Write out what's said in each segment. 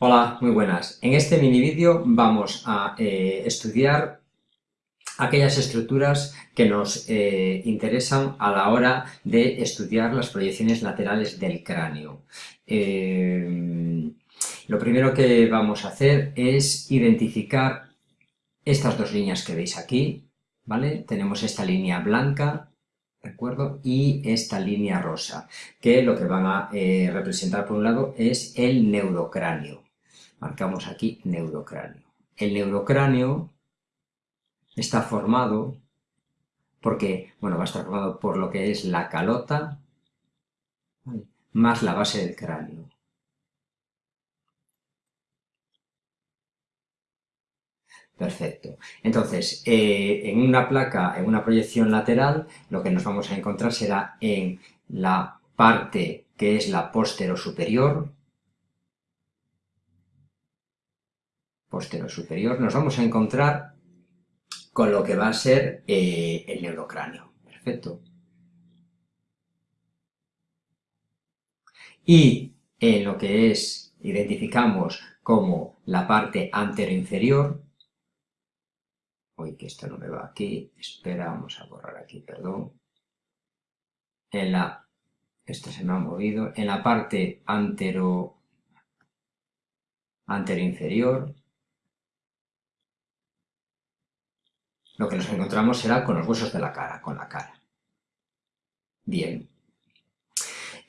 Hola, muy buenas. En este mini vídeo vamos a eh, estudiar aquellas estructuras que nos eh, interesan a la hora de estudiar las proyecciones laterales del cráneo. Eh, lo primero que vamos a hacer es identificar estas dos líneas que veis aquí, ¿vale? Tenemos esta línea blanca, ¿de? Y esta línea rosa, que lo que van a representar por un lado es el neurocráneo, marcamos aquí neurocráneo. El neurocráneo está formado porque, bueno, va a estar formado por lo que es la calota más la base del cráneo. Perfecto. Entonces, eh, en una placa, en una proyección lateral, lo que nos vamos a encontrar será en la parte que es la postero superior, postero superior, nos vamos a encontrar con lo que va a ser eh, el neurocráneo. Perfecto. Y en lo que es, identificamos como la parte anteroinferior, uy, que esto no me va aquí, espera, vamos a borrar aquí, perdón, en la, esto se me ha movido, en la parte antero, anteroinferior, lo que nos encontramos será con los huesos de la cara, con la cara. Bien.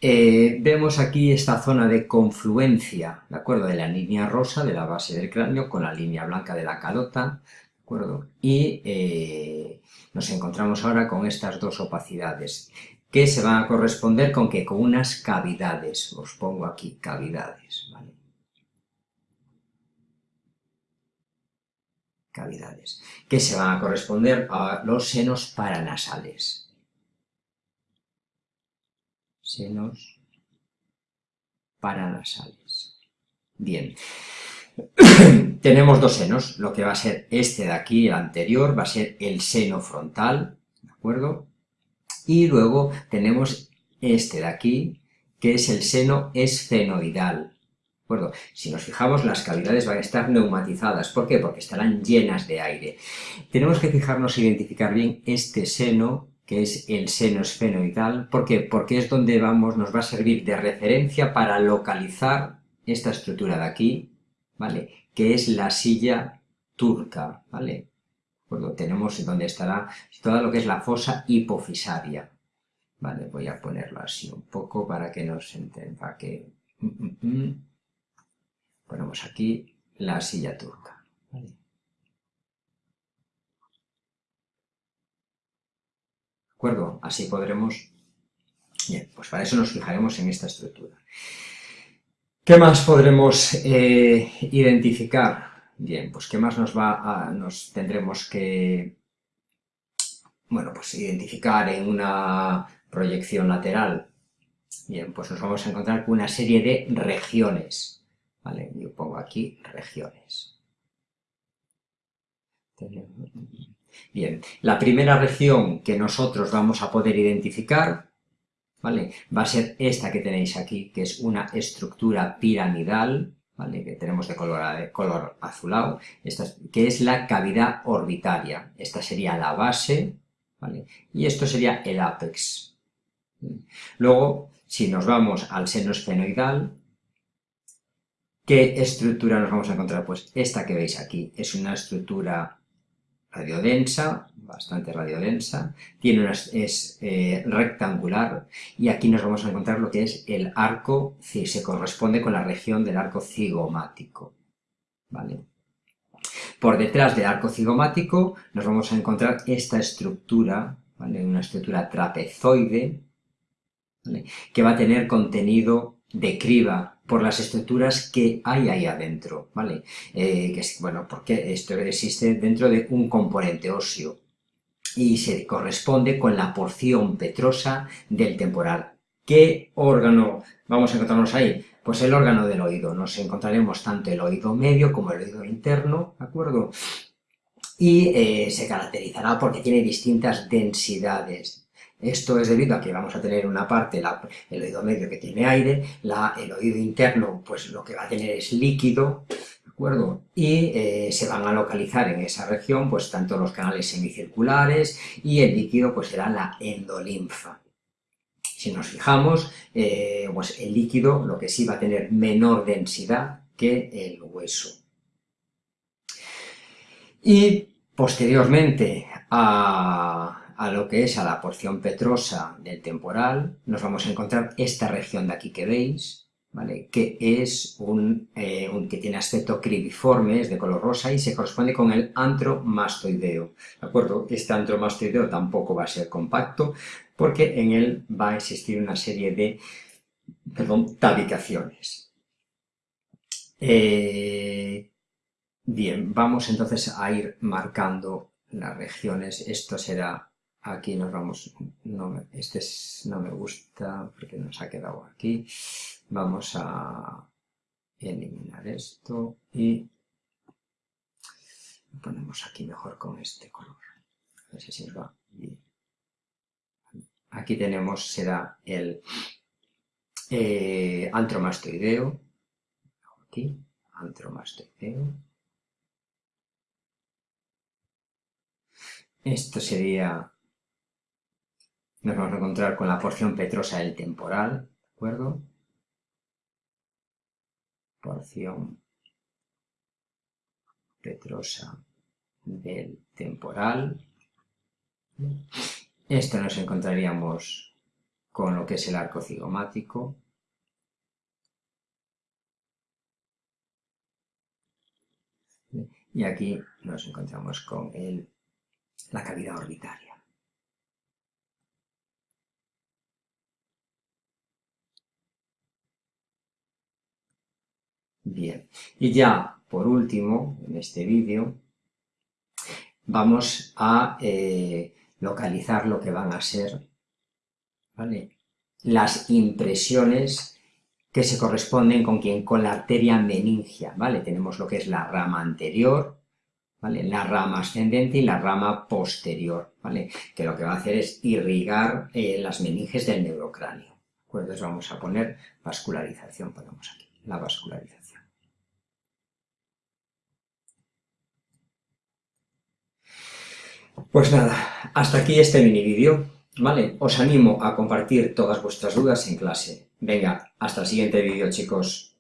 Eh, vemos aquí esta zona de confluencia, ¿de acuerdo? De la línea rosa de la base del cráneo con la línea blanca de la calota, ¿de acuerdo? Y eh, nos encontramos ahora con estas dos opacidades, que se van a corresponder con que con unas cavidades, os pongo aquí cavidades, ¿vale? Que se van a corresponder a los senos paranasales. Senos paranasales. Bien. Tenemos dos senos, lo que va a ser este de aquí, el anterior, va a ser el seno frontal, ¿de acuerdo? Y luego tenemos este de aquí, que es el seno esfenoidal, si nos fijamos, las cavidades van a estar neumatizadas. ¿Por qué? Porque estarán llenas de aire. Tenemos que fijarnos e identificar bien este seno, que es el seno esfenoidal. ¿Por qué? Porque es donde vamos, nos va a servir de referencia para localizar esta estructura de aquí, ¿vale? Que es la silla turca, ¿vale? tenemos donde estará todo lo que es la fosa hipofisaria. Vale, voy a ponerlo así un poco para que nos entienda que... Mm, mm, mm. Ponemos aquí la silla turca. ¿De acuerdo? Así podremos... Bien, pues para eso nos fijaremos en esta estructura. ¿Qué más podremos eh, identificar? Bien, pues ¿qué más nos va a, nos tendremos que, bueno, pues identificar en una proyección lateral? Bien, pues nos vamos a encontrar con una serie de regiones, ¿vale? Yo pongo aquí regiones. Bien, la primera región que nosotros vamos a poder identificar, ¿vale? Va a ser esta que tenéis aquí, que es una estructura piramidal, ¿vale? Que tenemos de color, azulado, esta, que es la cavidad orbitaria. Esta sería la base, ¿vale? Y esto sería el ápex. Luego, si nos vamos al seno esfenoidal, ¿Qué estructura nos vamos a encontrar? Pues esta que veis aquí es una estructura radiodensa, bastante radiodensa, tiene una, es eh, rectangular y aquí nos vamos a encontrar lo que es el arco, se corresponde con la región del arco cigomático. ¿vale? Por detrás del arco cigomático nos vamos a encontrar esta estructura, ¿vale? una estructura trapezoide, que va a tener contenido de criba por las estructuras que hay ahí adentro, ¿vale? Eh, que bueno, porque esto existe dentro de un componente óseo y se corresponde con la porción petrosa del temporal. ¿Qué órgano vamos a encontrarnos ahí? Pues el órgano del oído. Nos encontraremos tanto el oído medio como el oído interno, ¿de acuerdo? Y eh, se caracterizará porque tiene distintas densidades Esto es debido a que vamos a tener una parte, el oído medio que tiene aire, el oído interno pues lo que va a tener es líquido, ¿de acuerdo? Y eh, se van a localizar en esa región pues tanto los canales semicirculares y el líquido pues será la endolinfa. Si nos fijamos, eh, pues el líquido lo que sí va a tener menor densidad que el hueso. Y posteriormente a a lo que es a la porción petrosa del temporal, nos vamos a encontrar esta región de aquí que veis, ¿vale? que es un, eh, que tiene aspecto cribiforme, es de color rosa y se corresponde con el antromastoideo, ¿de acuerdo? Este antromastoideo tampoco va a ser compacto porque en él va a existir una serie de, perdón, tabicaciones. Eh, bien, vamos entonces a ir marcando las regiones, esto será aquí nos vamos, no este no me gusta porque nos ha quedado aquí, vamos a eliminar esto y lo ponemos aquí mejor con este color, a ver si nos va. Bien. Aquí tenemos, será el eh, antromastoideo, aquí, antromastoideo, esto sería nos vamos a encontrar con la porción petrosa del temporal, ¿de acuerdo? Porción petrosa del temporal. Esto nos encontraríamos con lo que es el arco cigomático. Y aquí nos encontramos con el, la cavidad orbitaria. Bien, y ya por último, en este vídeo, vamos a eh, localizar lo que van a ser las impresiones que se corresponden con quien con la arteria meningia, ¿vale? Tenemos lo que es la rama anterior, ¿vale? La rama ascendente y la rama posterior, ¿vale? Que lo que va a hacer es irrigar eh, las meninges del neurocráneo. Entonces vamos a poner vascularización, ponemos aquí, la vascularización. Pues nada, hasta aquí este mini vídeo, ¿vale? Os animo a compartir todas vuestras dudas en clase. Venga, hasta el siguiente vídeo, chicos.